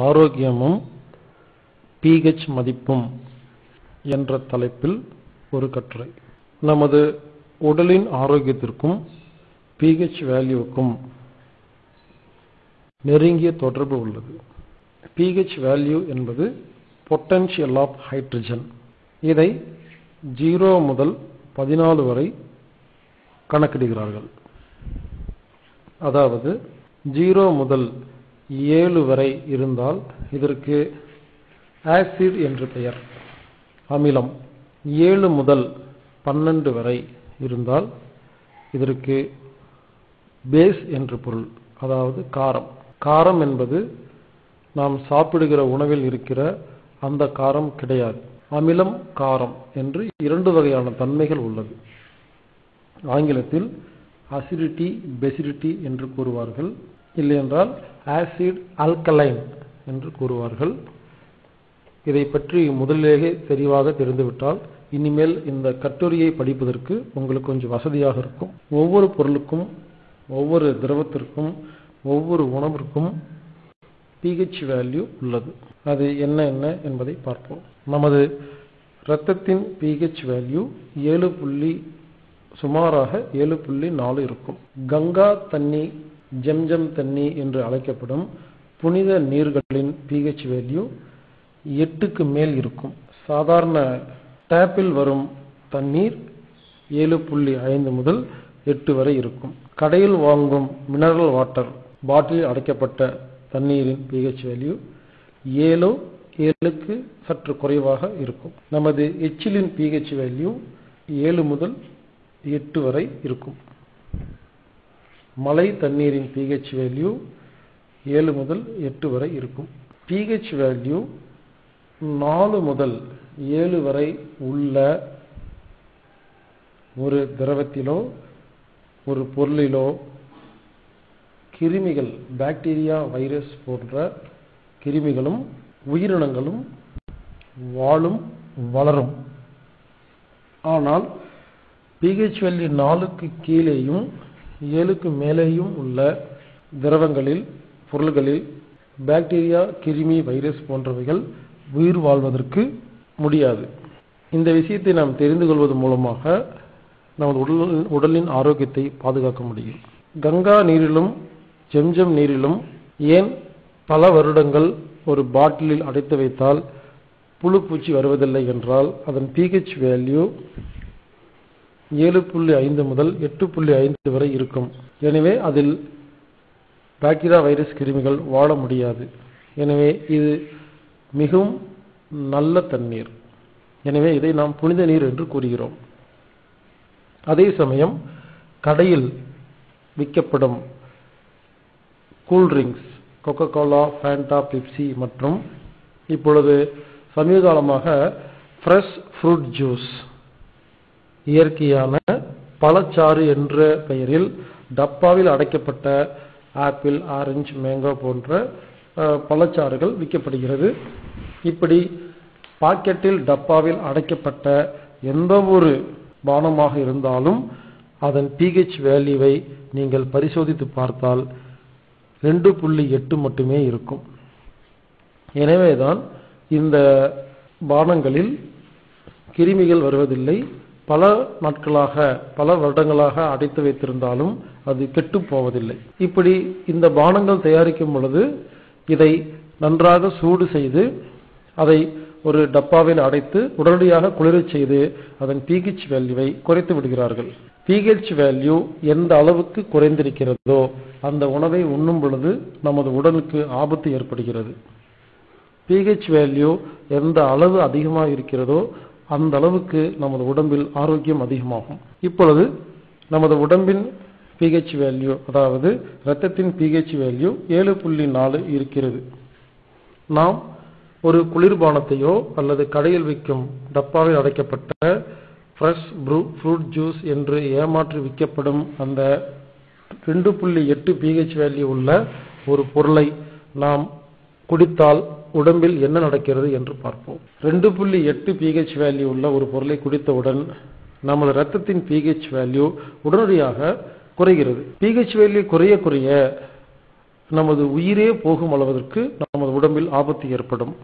ஆரோக்கியமும் பிஹெச் மதிப்பும் என்ற தலைப்பில் ஒரு கட்டுரை. நமது உடலின் ஆரோக்கியத்திற்கும் பிஹெச் வேல்யூவுக்கும் நெருங்கிய தொடர்பு உள்ளது. பிஹெச் வேல்யூ என்பது பொட்டன்ஷியல் ஆஃப் ஹைட்ரஜன் இதை ஜீரோ முதல் 14 வரை கணக்கிடுகிறார்கள். அதாவது ஜீரோ முதல் ஏழு வரை இருந்தால் இதற்கு ஆசிட் என்று பெயர். அமிலம் ஏழு முதல் 12 வரை இருந்தால் இதற்கு பேஸ் என்று பொருள் அதாவது காரம். காரம் என்பது நாம் சாப்பிடுகிற உணவில் இருக்கிற அந்த காரம் கிடையாது. அமிலம் காரம் என்று இரண்டு வகையான தன்மைகள் உள்ளது. ஆங்கிலத்தில் அசிடிட்டி பெசிடிட்டி என்று கூறுவார்கள். இல்லையென்றால் ஆசிட் ஆல்கலைன் என்று கூறுவார்கள். இதை பற்றி முதலிலேயே தெளிவாக தெரிந்துவிட்டால் இனிமேல் இந்த கட்டுரையை படிப்பதற்கு உங்களுக்கு கொஞ்சம் வசதியாக இருக்கும். ஒவ்வொரு பொருளுக்கும் ஒவ்வொரு திரவத்திற்கும் ஒவ்வொரு உணவிற்கும் பிஹெச் வேல்யூ உள்ளது. அது என்ன என்ன என்பதை பார்ப்போம். நமது இரத்தத்தின் பிஹெச் வேல்யூ ஏழு புள்ளி சுமாராக ஏழு புள்ளி நாலு இருக்கும். கங்கா தண்ணி ஜம்ஜம் தண்ணி என்று அழைக்கப்படும் புனித நீர்களின் பிஹெச் வேல்யூ எட்டுக்கு மேல் இருக்கும். சாதாரண டேப்பில் வரும் தண்ணீர் ஏழு புள்ளி ஐந்து முதல் எட்டு வரை இருக்கும். கடையில் வாங்கும் மினரல் வாட்டர் பாட்டிலில் அடைக்கப்பட்ட தண்ணீரின் பிஹெச் வேல்யூ ஏழோ ஏழுக்கு சற்று குறைவாக இருக்கும். நமது எச்சிலின் பிஹெச் வேல்யூ ஏழு முதல் எட்டு வரை இருக்கும். மழை தண்ணீரின் pH வேல்யூ ஏழு முதல் எட்டு வரை இருக்கும். pH வேல்யூ நாலு முதல் ஏழு வரை உள்ள ஒரு திரவத்திலோ ஒரு பொருளிலோ கிருமிகள் பாக்டீரியா வைரஸ் போன்ற கிருமிகளும் உயிரினங்களும் வாழும் வளரும். ஆனால் பிஹெச் வேல்யூ நாலுக்கு கீழேயும் ஏழுக்கு மேலேயும் உள்ள திரவங்களில் பொருள்களில் பாக்டீரியா கிருமி வைரஸ் போன்றவைகள் உயிர் வாழ்வதற்கு முடியாது. இந்த விஷயத்தை நாம் தெரிந்து கொள்வது மூலமாக நமது உடல் உடலின் ஆரோக்கியத்தை பாதுகாக்க முடியும். கங்கா நீரிலும் ஜெம்ஜெம் நீரிலும் ஏன் பல வருடங்கள் ஒரு பாட்டிலில் அடைத்து வைத்தால் புழு பூச்சி வருவதில்லை என்றால் அதன் பிஹெச் வேல்யூ ஏழு புள்ளி ஐந்து முதல் எட்டு புள்ளி ஐந்து வரை இருக்கும். எனவே அதில் பாக்டீரியா வைரஸ் கிருமிகள் வாழ முடியாது. எனவே இது மிகவும் நல்ல தண்ணீர். எனவே இதை நாம் புனித நீர் என்று கூறுகிறோம். அதே சமயம் கடையில் விற்கப்படும் cool drinks Coca Cola Fanta Pepsi மற்றும் இப்பொழுது சமீப காலமாக ஃப்ரெஷ் ஃப்ரூட் ஜூஸ் இயற்கையான பழச்சாறு என்ற பெயரில் டப்பாவில் அடைக்கப்பட்ட ஆப்பிள் ஆரஞ்சு மேங்கோ போன்ற பழச்சாறுகள் விற்கப்படுகிறது. இப்படி பாக்கெட்டில் டப்பாவில் அடைக்கப்பட்ட எந்த ஒரு பானமாக இருந்தாலும் அதன் பிஹெச் வேல்யூவை நீங்கள் பரிசோதித்து பார்த்தால் ரெண்டு புள்ளி எட்டு மட்டுமே இருக்கும். எனவேதான் இந்த பானங்களில் கிருமிகள் வருவதில்லை. பல நாட்களாக பல வருடங்களாக அடைத்து வைத்திருந்தாலும் அது கெட்டு போவதில்லை. இப்படி இந்த பானங்கள் தயாரிக்கும் பொழுது இதை நன்றாக சூடு செய்து அதை ஒரு டப்பாவில் அடைத்து உடனடியாக குளிரச் செய்து அதன் பிஹெச் வேல்யூவை குறைத்து விடுகிறார்கள். பிஹெச் வேல்யூ எந்த அளவுக்கு குறைந்திருக்கிறதோ அந்த உணவை உண்ணும் பொழுது நமது உடலுக்கு ஆபத்து ஏற்படுகிறது. பிஹெச் வேல்யூ எந்த அளவு அதிகமாக இருக்கிறதோ அந்த அளவுக்கு நமது உடம்பில் ஆரோக்கியம் அதிகமாகும். இப்பொழுது நமது உடம்பின் பிஹெச் வேல்யூ அதாவது இரத்தத்தின் பிஹெச் வேல்யூ ஏழு புள்ளி நாலு இருக்கிறது. நாம் ஒரு குளிர்பானத்தையோ அல்லது கடையில் விற்கும் டப்பாவில் அடைக்கப்பட்ட ஃப்ரெஷ் ப்ரூ ஃப்ரூட் ஜூஸ் என்று ஏமாற்றி விற்கப்படும் அந்த ரெண்டு புள்ளி எட்டு பிஹெச் வேல்யூ உள்ள ஒரு பொருளை நாம் குடித்தால் உடம்பில் என்ன நடக்கிறது என்று பார்ப்போம். ரெண்டு புள்ளி எட்டு பிஹெச் வேல்யூ உள்ள ஒரு பொருளை குடித்தவுடன் நமது ரத்தத்தின் பிஹெச் வேல்யூ உடனடியாக குறைகிறது. பிஹெச் வேல்யூ குறைய குறைய நமது உயிரே போகும் அளவதற்கு நமது உடம்பில் ஆபத்து ஏற்படும்.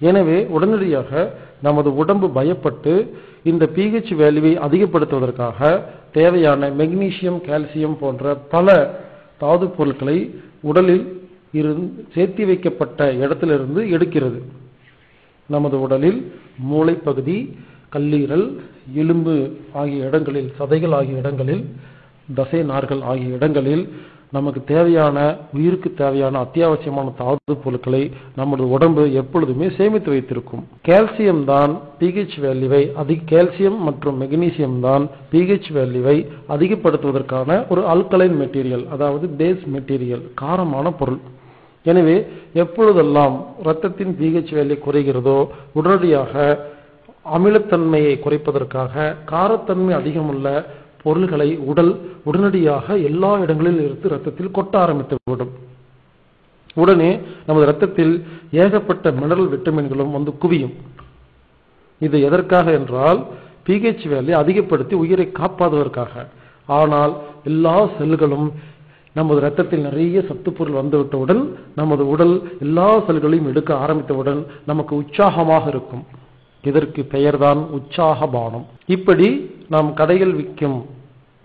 எனவே உடனடியாக நமது உடம்பு பயப்பட்டு இந்த பிஹெச் வேல்யூவை அதிகப்படுத்துவதற்காக தேவையான மெக்னீசியம் கால்சியம் போன்ற பல தாது பொருட்களை உடலில் இருந்து சேர்த்தி வைக்கப்பட்ட இடத்திலிருந்து எடுக்கிறது. நமது உடலில் மூளைப்பகுதி கல்லீரல் எலும்பு ஆகிய இடங்களில் சதைகள் ஆகிய இடங்களில் தசை நார்கள் ஆகிய இடங்களில் நமக்கு தேவையான உயிருக்கு தேவையான அத்தியாவசியமான தாது பொருட்களை நமது உடம்பு எப்பொழுதுமே சேமித்து வைத்திருக்கும். கால்சியம் தான் பிஹெச் வேல்யூவை அதிக கால்சியம் மற்றும் மெக்னீசியம் தான் பிஹெச் வேல்யூவை அதிகப்படுத்துவதற்கான ஒரு அல்கலைன் மெட்டீரியல் அதாவது பேஸ் மெட்டீரியல் காரமான பொருள். எனவே எப்பொழுதெல்லாம் இரத்தத்தின் பிஹெச் வேல்யூ குறைகிறதோ உடனடியாக அமிலத்தன்மையை குறைப்பதற்காக காரத்தன்மை அதிகமுள்ள பொருள்களை உடல் உடனடியாக எல்லா இடங்களில் இருந்து ரத்தத்தில் கொட்ட ஆரம்பித்துவிடும் உடனே நமது ரத்தத்தில் ஏகப்பட்ட மினரல் விட்டமின்களும் வந்து குவியும். இது எதற்காக என்றால் பிஹெச் வேலையை அதிகப்படுத்தி உயிரை காப்பாதுவதற்காக ஆனால் எல்லா செல்களும் நமது ரத்தத்தில் நிறைய சத்துப்பொருள் வந்துவிட்டவுடன் நமது உடல் எல்லா செல்களையும் எடுக்க ஆரம்பித்தவுடன் நமக்கு உற்சாகமாக இருக்கும். இதற்கு பெயர்தான் உற்சாக பானம் இப்படி நாம் கடையில் விற்கும்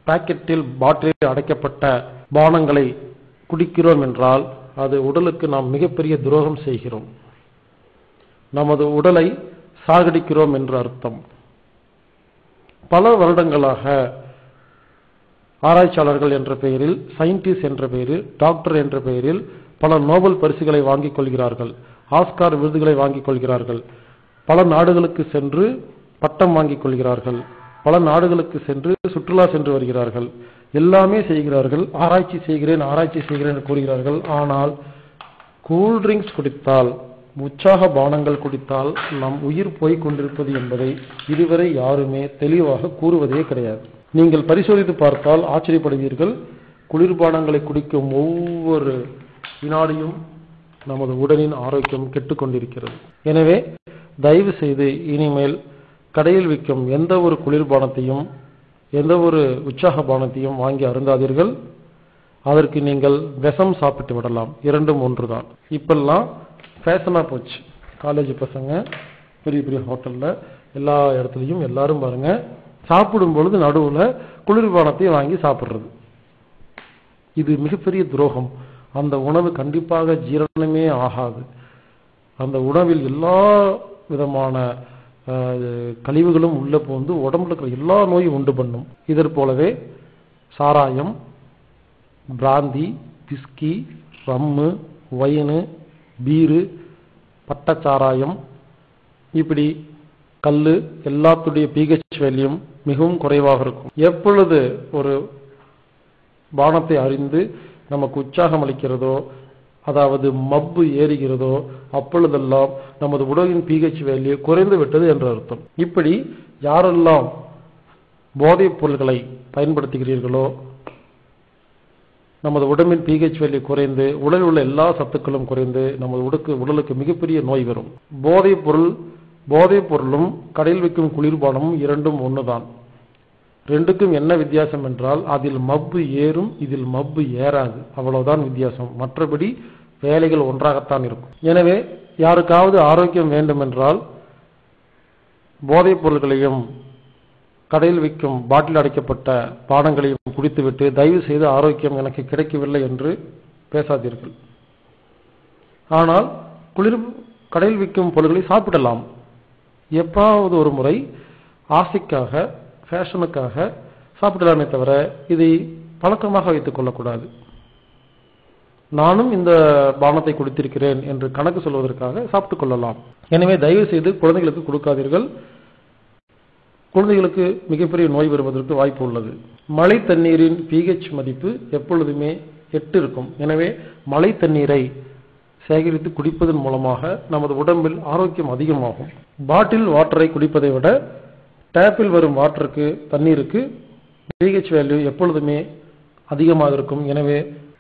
பாக்கெட்டில் பாட்டிலில் அடைக்கப்பட்ட பானங்களை குடிக்கிறோம் என்றால் அது உடலுக்கு நாம் மிகப்பெரிய துரோகம் செய்கிறோம். நமது உடலை சாகடிக்கிறோம் என்று அர்த்தம். பல வருடங்களாக ஆராய்ச்சியாளர்கள் என்ற பெயரில் சயின்டிஸ்ட் என்ற பெயரில் டாக்டர் என்ற பெயரில் பல நோபல் பரிசுகளை வாங்கிக் கொள்கிறார்கள். ஆஸ்கார் விருதுகளை வாங்கிக் கொள்கிறார்கள். பல நாடுகளுக்கு சென்று பட்டம் வாங்கிக் கொள்கிறார்கள். பல நாடுகளுக்கு சென்று சுற்றுலா சென்று வருகிறார்கள். எல்லாமே செய்கிறார்கள். ஆராய்ச்சி செய்கிறேன் ஆராய்ச்சி செய்கிறேன் என்று கூறுகிறார்கள். ஆனால் கூல் ட்ரிங்க்ஸ் குடித்தால் உற்சாக பானங்கள் குடித்தால் நம் உயிர் போய் கொண்டிருப்பது என்பதை இதுவரை யாருமே தெளிவாக கூறுவதே கிடையாது. நீங்கள் பரிசோதித்து பார்த்தால் ஆச்சரியப்படுவீர்கள். குளிர்பானங்களை குடிக்கும் ஒவ்வொரு வினாடியும் நமது உடலின் ஆரோக்கியம் கெட்டுக்கொண்டிருக்கிறது எனவே தயவு செய்து இனிமேல் கடையில் விற்கும் எந்த ஒரு குளிர்பானத்தையும் எந்த ஒரு உற்சாக பானத்தையும் வாங்கி அருந்தாதீர்கள். அதற்கு நீங்கள் விஷம் சாப்பிட்டு விடலாம். இரண்டும் ஒன்று தான் இப்பெல்லாம் ஃபேஷனாக போச்சு. காலேஜ் பசங்க பெரிய பெரிய ஹோட்டலில் எல்லா இடத்துலையும் எல்லாரும் பாருங்க. சாப்பிடும் பொழுது நடுவில் குளிர்பானத்தையும் வாங்கி சாப்பிட்றது. இது மிகப்பெரிய துரோகம். அந்த உணவு கண்டிப்பாக ஜீரணமே ஆகாது. அந்த உணவில் எல்லா விதமான கழிவுகளும் உள்ள போந்து உடம்புல இருக்கிற எல்லா நோயும் உண்டு பண்ணும். இதற் போலவே சாராயம் பிராந்தி பிஸ்கி ரம்மு வயனு பீரு பட்டச்சாராயம் இப்படி கல் எல்லாத்துடைய பிஹெச் வேல்யூம் மிகவும் குறைவாக இருக்கும். எப்பொழுது ஒரு பானத்தை அறிந்து நமக்கு உற்சாகம் அளிக்கிறதோ அதாவது மப்பு ஏறுகிறதோ அப்பொழுதெல்லாம் நமது உடலின் பிஹெச் வேல்யூ குறைந்து விட்டது என்று அர்த்தம். இப்படி யாரெல்லாம் போதைப் பொருள்களை பயன்படுத்துகிறீர்களோ நமது உடம்பின் பிஹெச் வேல்யூ குறைந்து உடலில் உள்ள எல்லா சத்துக்களும் குறைந்து நமது உடலுக்கு உடலுக்கு மிகப்பெரிய நோய் வரும். போதைப் பொருள் போதைப் பொருளும் கடையில் விற்கும் குளிர்பானமும் இரண்டும் ஒண்ணுதான். ரெண்டுக்கும் என்ன வித்தியாசம் என்றால் அதில் மப்பு ஏறும் இதில் மப்பு ஏறாது. அவ்வளவுதான் வித்தியாசம். மற்றபடி வேலைகள் ஒன்றாகத்தான் இருக்கும். எனவே யாருக்காவது ஆரோக்கியம் வேண்டுமென்றால் போதைப் பொருள்களையும் கடையில் விற்கும் பாட்டில் அடைக்கப்பட்ட பானங்களையும் குடித்துவிட்டு தயவு செய்து ஆரோக்கியம் எனக்கு கிடைக்கவில்லை என்று பேசாதீர்கள். ஆனால் குளிர் கடையில் விற்கும் பொருட்களை சாப்பிடலாம். எப்பாவது ஒரு முறை ஆசைக்காக ஃபேஷனுக்காக சாப்பிடலாமே தவிர இதை பழக்கமாக வைத்துக் கொள்ளக்கூடாது. நானும் இந்த பானத்தை குடித்திருக்கிறேன் என்று கணக்கு சொல்வதற்காக சாப்பிட்டுக் கொள்ளலாம். எனவே தயவு செய்து குழந்தைகளுக்கு கொடுக்காதீர்கள். குழந்தைகளுக்கு மிகப்பெரிய நோய் வருவதற்கு வாய்ப்பு உள்ளது. மழை தண்ணீரின் பிஹெச் மதிப்பு எப்பொழுதுமே எட்டு இருக்கும். எனவே மழை தண்ணீரை சேகரித்து குடிப்பதன் மூலமாக நமது உடம்பில் ஆரோக்கியம் அதிகமாகும். பாட்டில் வாட்டரை குடிப்பதை விட டேப்பில் வரும் வாட்டருக்கு தண்ணீருக்கு பிஹெச் வேல்யூ எப்பொழுதுமே அதிகமாக இருக்கும். எனவே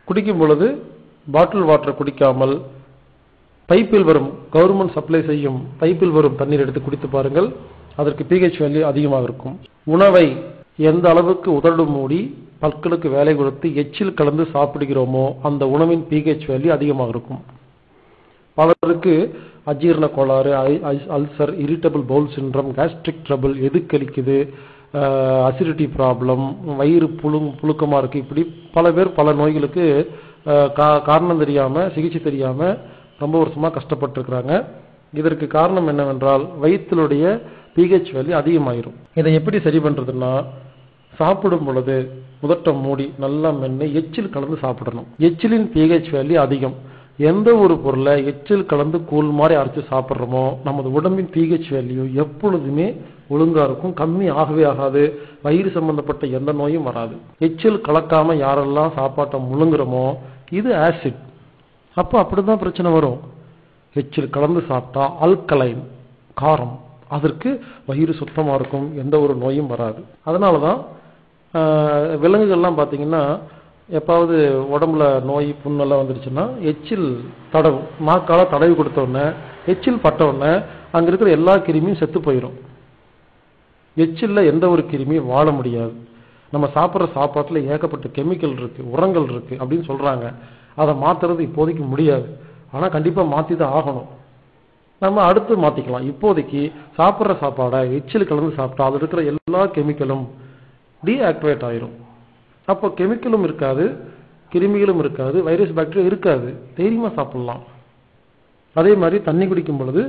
குடிக்கும் பொழுது பாட்டில் வாட்டர் குடிக்காமல் பைப்பில் வரும் கவர்மெண்ட் சப்ளை செய்யும் பைப்பில் வரும் தண்ணீர் எடுத்து குடித்து பாருங்கள். அதற்கு பிஹெச் வேல்யூ அதிகமாக இருக்கும். உணவை எந்த அளவுக்கு உதடு மூடி பற்களுக்கு வேலை கொடுத்து எச்சில் கலந்து சாப்பிடுகிறோமோ அந்த உணவின் பிஹெச் வேல்யூ அதிகமாக இருக்கும். பலருக்கு அஜீரண கோளாறு ulcer irritable bowel syndrome gastric trouble எதுக்களிக்குது கழிக்குது அசிடிட்டி ப்ராப்ளம் வயிறு புழு புழுக்கமாக இருக்குது இப்படி பல பேர் பல நோய்களுக்கு கா- காரணம் தெரியாமல் சிகிச்சை தெரியாமல் ரொம்ப வருஷமாக கஷ்டப்பட்டுருக்குறாங்க. இதற்கு காரணம் என்னவென்றால் வயிற்றினுடைய பிஹெச் வேல்யூ அதிகமாயிரும். இதை எப்படி சரி பண்ணுறதுன்னா சாப்பிடும் பொழுது முதட்டை மூடி நல்லா மென்று எச்சில் கலந்து சாப்பிடணும். எச்சிலின் பிஹெச் வேல்யூ அதிகம். எந்த ஒரு பொருளை எச்சில் கலந்து கூழ் மாதிரி அரைச்சு சாப்பிட்றோமோ நமது உடம்பின் பிஹெச் வேல்யூ எப்பொழுதுமே ஒழுங்கா இருக்கும். கம்மி ஆகவே ஆகாது. வயிறு சம்பந்தப்பட்ட எந்த நோயும் வராது. எச்சில் கலக்காம யாரெல்லாம் சாப்பாட்டை முழுங்குறோமோ இது ஆசிட் அப்போ அப்படிதான் பிரச்சனை வரும். எச்சில் கலந்து சாப்பிட்டா அல்கலைன் காரம் அதற்கு வயிறு சுத்தமா இருக்கும். எந்த ஒரு நோயும் வராது. அதனால தான் விலங்குகள்லாம் பார்த்தீங்கன்னா எப்பாவது உடம்புல நோய் புண்ணெல்லாம் வந்துருச்சுன்னா எச்சில் தடவும் நாக்கால தடவி கொடுத்தோடனே எச்சில் பட்டவுடனே அங்கே அங்க இருக்கிற எல்லா கிருமியும் செத்து போயிடும் எச்சில்ல எந்த ஒரு கிருமியும் வாழ முடியாது. நம்ம சாப்பிட்ற சாப்பாட்டுல ஏகப்பட்ட கெமிக்கல் இருக்கு உரங்கள் இருக்கு அப்படின்னு சொல்றாங்க. அதை மாத்துறது இப்போதைக்கு முடியாது. ஆனா கண்டிப்பா மாத்தி தான் ஆகணும். நம்ம அடுத்து மாத்திக்கலாம். இப்போதைக்கு சாப்பிட்ற சாப்பாடை எச்சில் கலந்து சாப்பிட்டா அது இருக்கிற எல்லா கெமிக்கலும் டீஆக்டிவேட் ஆயிரும். அப்போ கெமிக்கலும் இருக்காது கிருமிகளும் இருக்காது வைரஸ் பாக்டீரியா இருக்காது. தைரியமாக சாப்பிடலாம். அதே மாதிரி தண்ணி குடிக்கும் பொழுது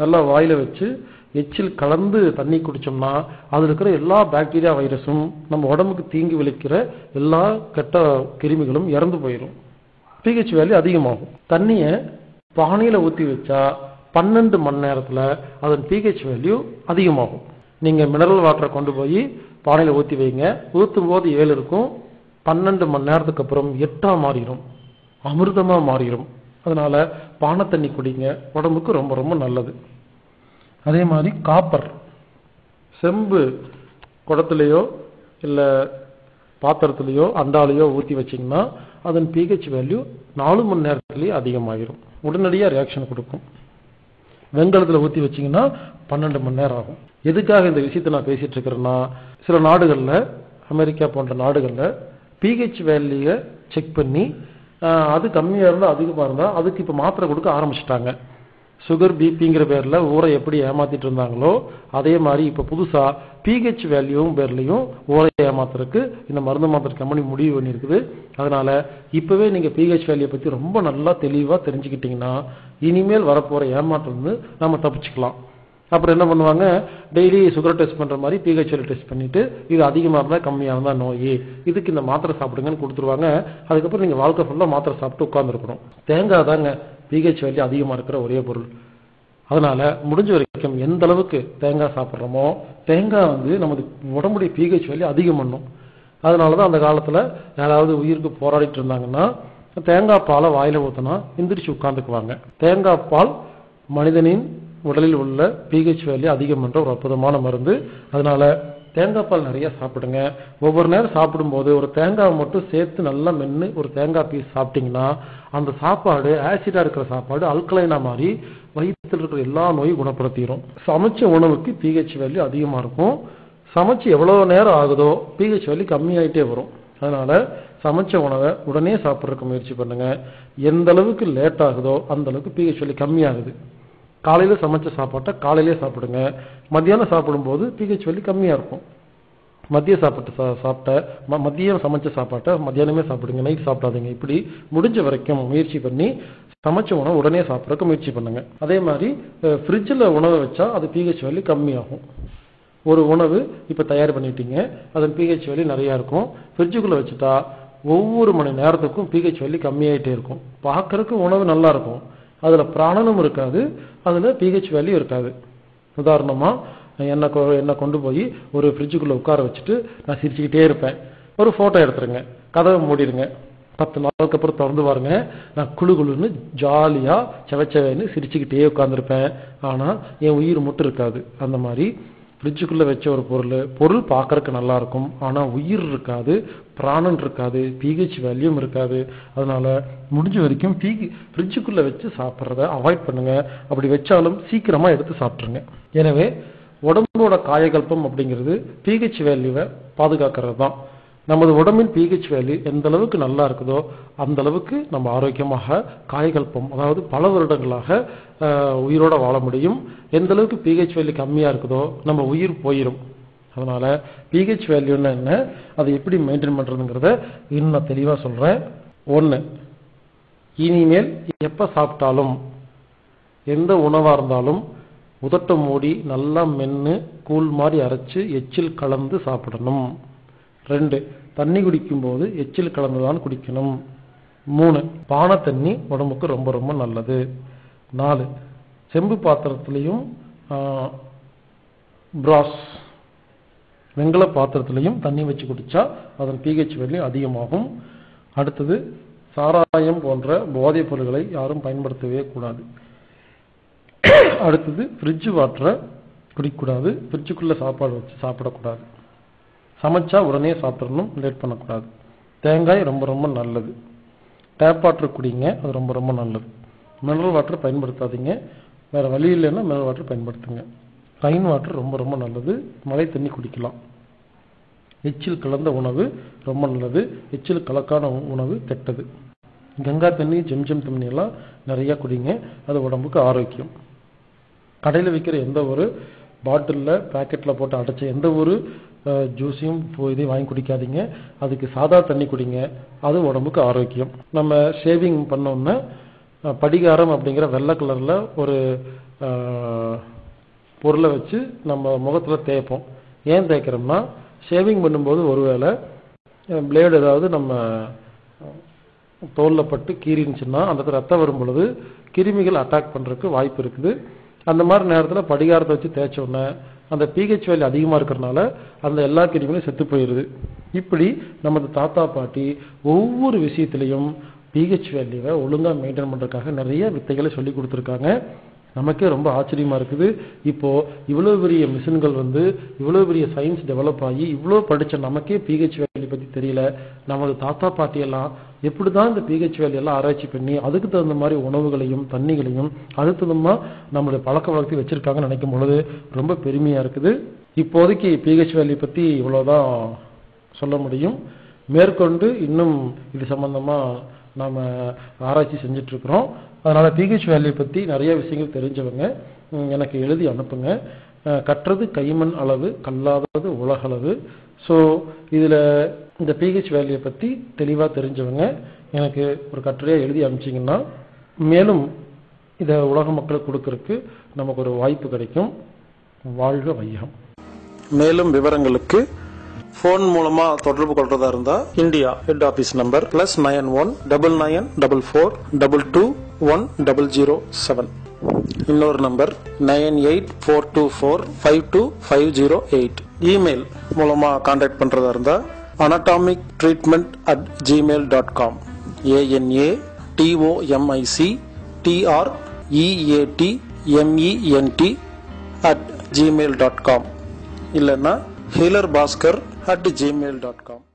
நல்லா வாயில வச்சு எச்சில் கலந்து தண்ணி குடிச்சோம்னா அதில் இருக்கிற எல்லா பாக்டீரியா வைரஸும் நம்ம உடம்புக்கு தீங்கு விளைக்கிற எல்லா கெட்ட கிருமிகளும் இறந்து போயிடும் பிஹெச் வேல்யூ அதிகமாகும். தண்ணியை பானையில் ஊற்றி வச்சா பன்னெண்டு மணி நேரத்தில் அதன் பிஹெச் வேல்யூ அதிகமாகும். நீங்கள் மினரல் வாட்டரை கொண்டு போய் பானையில் ஊற்றி வைங்க. ஊற்றும் போது ஏழு இருக்கும். பன்னெண்டு மணி நேரத்துக்கு அப்புறம் எட்டாக மாறிடும் அமிர்தமாக மாறிடும் அதனால் பானை தண்ணி குடிங்க. உடம்புக்கு ரொம்ப ரொம்ப நல்லது. அதே மாதிரி காப்பர் செம்பு குடத்துலையோ இல்லை பாத்திரத்துலையோ அண்டாலையோ ஊற்றி வச்சீங்கன்னா அதன் பிஹெச் வேல்யூ நாலு மணி நேரத்துலேயே அதிகமாகிரும் உடனடியாக ரியாக்ஷன் கொடுக்கும். வெங்கலத்தில் ஊற்றி வச்சீங்கன்னா பன்னெண்டு மணி நேரம் ஆகும். எதுக்காக இந்த விஷயத்தை நான் பேசிட்டு இருக்கிறேன்னா சில நாடுகளில் அமெரிக்கா போன்ற நாடுகளில் பிஹெச் வேல்யூவை செக் பண்ணி அது கம்மியாக இருந்தால் அதிகமாக இருந்தால் அதுக்கு இப்போ மாத்திரை கொடுக்க ஆரம்பிச்சிட்டாங்க. சுகர் பிபிங்கிற பேரில் ஊரை எப்படி ஏமாத்திட்டு இருந்தாங்களோ அதே மாதிரி இப்போ புதுசாக பிஹெச் வேல்யூவும் பேர்லையும் ஊரை ஏமாத்துறதுக்கு இந்த மருந்து மாத்திரை கம்பெனி முடிவு பண்ணியிருக்குது. அதனால இப்போவே நீங்கள் பிஹெச் வேல்யூ பற்றி ரொம்ப நல்லா தெளிவாக தெரிஞ்சுக்கிட்டீங்கன்னா இனிமேல் வரப்போகிற ஏமாற்றம் வந்து நம்ம தப்பிச்சுக்கலாம். அப்புறம் என்ன பண்ணுவாங்க? டெய்லி சுகர் டெஸ்ட் பண்ற மாதிரி பிஹெச் டெஸ்ட் பண்ணிட்டு இது அதிகமாக இருந்தால் கம்மியாக இருந்தா நோய். இதுக்கு இந்த மாத்திரை சாப்பிடுங்கன்னு கொடுத்துருவாங்க. அதுக்கப்புறம் நீங்க வாழ்க்கை ஃபுல்லாக மாத்திரை சாப்பிட்டு உட்காந்துருக்கணும் தேங்காய் தாங்க பிஹெச் வேல்யூ அதிகமா இருக்கிற ஒரே பொருள். அதனால முடிஞ்ச வரைக்கும் எந்த அளவுக்கு தேங்காய் சாப்பிட்றோமோ தேங்காய் வந்து நமது உடம்புடைய பிஹெச் வேல்யூ அதிகம் பண்ணும். அதனால தான் அந்த காலத்துல யாராவது உயிருக்கு போராடிட்டு இருந்தாங்கன்னா தேங்காய் பாலை வாயில ஊத்தினா எந்திரிச்சு உட்காந்துக்குவாங்க தேங்காய் பால் மனிதனின் உடலில் உள்ள பிஹெச் வேல்யூ அதிகம் என்ற ஒரு அற்புதமான மருந்து. அதனால தேங்காய் பால் நிறைய சாப்பிடுங்க. ஒவ்வொரு நேரம் சாப்பிடும்போது ஒரு தேங்காய் மட்டும் சேர்த்து நல்லா மென்று ஒரு தேங்காய் பீஸ் சாப்பிட்டீங்கன்னா அந்த சாப்பாடு ஆசிடா இருக்கிற சாப்பாடு அல்கலைனா மாதிரி வயிற்றில் இருக்கிற எல்லா நோயும் குணப்படுத்திடும் சமைச்ச உணவுக்கு பிஹெச் வேல்யூ அதிகமா இருக்கும். சமைச்சு எவ்வளவு நேரம் ஆகுதோ பிஹெச் வேல்யூ கம்மியாயிட்டே வரும். அதனால சமைச்ச உணவை உடனே சாப்பிட்றதுக்கு முயற்சி பண்ணுங்க. எந்த அளவுக்கு லேட் ஆகுதோ அந்த அளவுக்கு பிஹெச் வேல்யூ கம்மியாகுது. காலையில் சமைச்ச சாப்பாட்டை காலையிலே சாப்பிடுங்க. மத்தியானம் சாப்பிடும்போது பிஹெச் வலி கம்மியாக இருக்கும். மதிய சாப்பாட்டு சா சாப்பிட்ட ம- மதியம் சமைச்ச சாப்பாட்டை மத்தியானமே சாப்பிடுங்க. நைட் சாப்பிடாதீங்க. இப்படி முடிஞ்ச வரைக்கும் முயற்சி பண்ணி சமைச்ச உணவு உடனே சாப்பிட்றதுக்கு முயற்சி பண்ணுங்க. அதே மாதிரி ஃப்ரிட்ஜில் உணவை வச்சா அது பிஹெச் வேல்யூ கம்மியாகும். ஒரு உணவு இப்போ தயார் பண்ணிட்டீங்க. அதன் பிஹெச் வேல்யூ நிறையா இருக்கும். ஃப்ரிட்ஜுக்குள்ளே வச்சுட்டா ஒவ்வொரு மணி நேரத்துக்கும் பிஹெச் வேல்யூ கம்மியாயிட்டே இருக்கும். பார்க்கறதுக்கு உணவு நல்லா இருக்கும். அதில் பிராணனும் இருக்காது அதில் பிஹெச் வேல்யூ இருக்காது. உதாரணமா என்னை கொ என்னை கொண்டு போய் ஒரு ஃப்ரிட்ஜுக்குள்ளே உட்கார வச்சுட்டு நான் சிரிச்சுக்கிட்டே இருப்பேன். ஒரு ஃபோட்டோ எடுத்துருங்க. கதவை மூடிடுங்க. பத்து நாளுக்கு அப்புறம் திறந்து பாருங்க. நான் குளு குளுன்னு ஜாலியாக செவச்சவைன்னு சிரிச்சுக்கிட்டே உட்காந்துருப்பேன் ஆனால் என் உயிர் மட்டும் இருக்காது. அந்த மாதிரி ஃப்ரிட்ஜுக்குள்ளே வச்ச ஒரு பொருள் பொருள் பார்க்கறதுக்கு நல்லாயிருக்கும். ஆனால் உயிர் இருக்காது பிராணன் இருக்காது பிஹெச் வேல்யூம் இருக்காது. அதனால முடிஞ்ச வரைக்கும் பி ஃப்ரிட்ஜுக்குள்ளே வச்சு சாப்பிட்றத அவாய்ட் பண்ணுங்கள் அப்படி வச்சாலும் சீக்கிரமாக எடுத்து சாப்பிட்ருங்க. எனவே உடம்போட காயகல்பம் அப்படிங்கிறது பிஹெச் வேல்யூவை பாதுகாக்கிறது தான் நமது உடம்பின் பிஹெச் வேல்யூ எந்த அளவுக்கு நல்லா இருக்குதோ அந்த அளவுக்கு நம்ம ஆரோக்கியமாக காயகல்பம் அதாவது பல வருடங்களாக உயிரோட வாழ முடியும். எந்த அளவுக்கு பிஹெச் வேல்யூ கம்மியா இருக்குதோ நம்ம உயிர் போயிடும் அதனால பிஹெச் வேல்யூன்னா என்ன? அதை எப்படி மெயின்டைன் பண்றதுங்கிறத இன்னும் நான் தெளிவாக சொல்றேன். ஒன்று இனிமேல் எப்ப சாப்பிட்டாலும் எந்த உணவா இருந்தாலும் உதட்ட மூடி நல்லா மென்று கூழ் மாதிரி அரைச்சு எச்சில் கலந்து சாப்பிடணும். ரெண்டு தண்ணி குடிக்கும்போது எச்சில் கலந்துதான் குடிக்கணும். மூணு பானை தண்ணி உடம்புக்கு ரொம்ப ரொம்ப நல்லது. நாலு செம்பு பாத்திரத்திலையும் பிராஸ் வெங்கல பாத்திரத்திலையும் தண்ணி வச்சு குடிச்சா அதன் பிஹெச் வேல்யூ அதிகமாகும். அடுத்தது சாராயம் போன்ற போதைப் பொருட்களை யாரும் பயன்படுத்தவே கூடாது. அடுத்தது ஃப்ரிட்ஜ் வாட்டரை குடிக்கக்கூடாது. ஃப்ரிட்ஜுக்குள்ள சாப்பாடு வச்சு சாப்பிடக்கூடாது. சமைச்சா உடனே சாப்பிடணும் லேட் பண்ணக்கூடாது. தேங்காய் ரொம்ப ரொம்ப நல்லது. டேப் வாட்டர் குடிங்க அது ரொம்ப ரொம்ப நல்லது. மினரல் வாட்டர் பயன்படுத்தாதீங்க. வேற வழி இல்லைன்னா மினரல் வாட்டர் பயன்படுத்துங்க. ரைன் வாட்டர் ரொம்ப ரொம்ப நல்லது. மழை தண்ணி குடிக்கலாம். எச்சில் கலந்த உணவு ரொம்ப நல்லது. எச்சில் கலக்கான உ- உணவு கெட்டது. கங்கா தண்ணி ஜெம்ஜெம் தண்ணி எல்லாம் நிறைய குடிங்க. அது உடம்புக்கு ஆரோக்கியம். கடையில் விற்கிற எந்த ஒரு பாட்டிலில் பேக்கெட்டில் போட்டு அடைச்ச எந்த ஒரு ஜூஸையும் இதையும் வாங்கி குடிக்காதீங்க. அதுக்கு சாதா தண்ணி குடிங்க. அது உடம்புக்கு ஆரோக்கியம். நம்ம ஷேவிங் பண்ணோம்னா படிகாரம் அப்படிங்கிற வெள்ளை கலரில் ஒரு பொருளை வச்சு நம்ம முகத்தில் தேய்ப்போம். ஏன் தேய்க்கிறோம்னா ஷேவிங் பண்ணும்போது ஒருவேளை பிளேடு ஏதாவது நம்ம தோலில் பட்டு கீறினுச்சுன்னா அந்த இடத்துல ரத்தம் வரும் பொழுது கிருமிகள் அட்டாக் பண்ணுறதுக்கு வாய்ப்பு இருக்குது. அந்த மாதிரி நேரத்தில் படிகாரத்தை வச்சு தேய்ச்சோடனே அந்த பிஹெச் வேல்யூ அதிகமாக இருக்கிறனால அந்த எல்லா கிருமிகளும் செத்து போயிடுது இப்படி நமது தாத்தா பாட்டி ஒவ்வொரு விஷயத்திலையும் பிஹெச் வேல்யூவை ஒழுங்காக மெயின்டைன் பண்ணுறதுக்காக நிறைய வித்தைகளை சொல்லி கொடுத்துருக்காங்க. நமக்கே ரொம்ப ஆச்சரியமா இருக்குது. இப்போ இவ்வளவு பெரிய மிஷின்கள் வந்து இவ்வளவு பெரிய சயின்ஸ் டெவலப் ஆகி இவ்வளவு படிச்ச நமக்கே பிஹெச் வேல்யூ பத்தி தெரியல. நமது தாத்தா பாட்டி எல்லாம் எப்படிதான் இந்த பிஹெச் வேலையெல்லாம் ஆராய்ச்சி பண்ணி அதுக்கு தகுந்த மாதிரி உணவுகளையும் தண்ணிகளையும் அதுக்கு தகுந்த நம்மளுடைய பழக்க வழக்கத்தை வச்சிருக்காங்கன்னு நினைக்கும் பொழுது ரொம்ப பெருமையா இருக்குது. இப்போதைக்கு பிஹெச் வேல்யூ பத்தி இவ்வளவுதான் சொல்ல முடியும். மேற்கொண்டு இன்னும் இது சம்பந்தமா நாம் ஆராய்ச்சி செஞ்சிட்ருக்குறோம். அதனால் பிஹெச் வேல்யூ பற்றி நிறைய விஷயங்கள் தெரிஞ்சவங்க எனக்கு எழுதி அனுப்புங்க. கற்றது கைமண் அளவு கல்லாதது உலகளவு. ஸோ இதில் இந்த பிஹெச் வேல்யூ பற்றி தெளிவாக தெரிஞ்சவங்க எனக்கு ஒரு கட்டுரையாக எழுதி அனுப்பிச்சிங்கன்னா மேலும் இதை உலக மக்களுக்கு கொடுக்கறதுக்கு நமக்கு ஒரு வாய்ப்பு கிடைக்கும். வாழ்க வையகம். மேலும் விவரங்களுக்கு ஃபோன் மூலமா தொடர்பு கொள்றதா இருந்தா India head office number plus nine one double nine double four double two one double zero seven இன்னொரு number nine eight four two four five two five zero eight email மூலமா கான்டாக்ட் பண்றதா இருந்தா anatomic treatment at Gmail dot com ANA TOMIC TR EAT MENT at Gmail dot com இல்லைன்னா healer Bhaskar at Gmail dot com